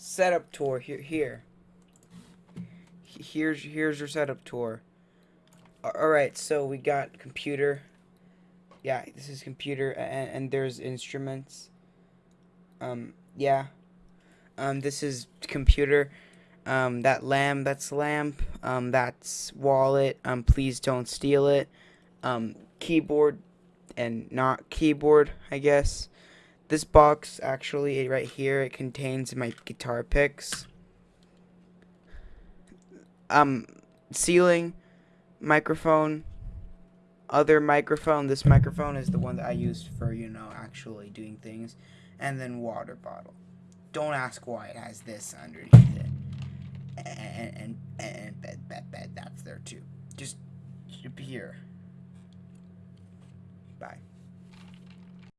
setup tour here. Here. Here's here's your setup tour. All right, so we got computer. Yeah, this is computer, and, and there's instruments. Um, yeah. Um, this is computer. Um, that lamp, that's lamp. Um, that's wallet. Um, please don't steal it. Um, keyboard, and not keyboard, I guess. This box, actually, right here, it contains my guitar picks. Um, ceiling, microphone, other microphone. This microphone is the one that I used for, you know, actually doing things. And then water bottle. Don't ask why it has this underneath it. And, and, and bed, bed, bed, that's there too. Just here. Bye.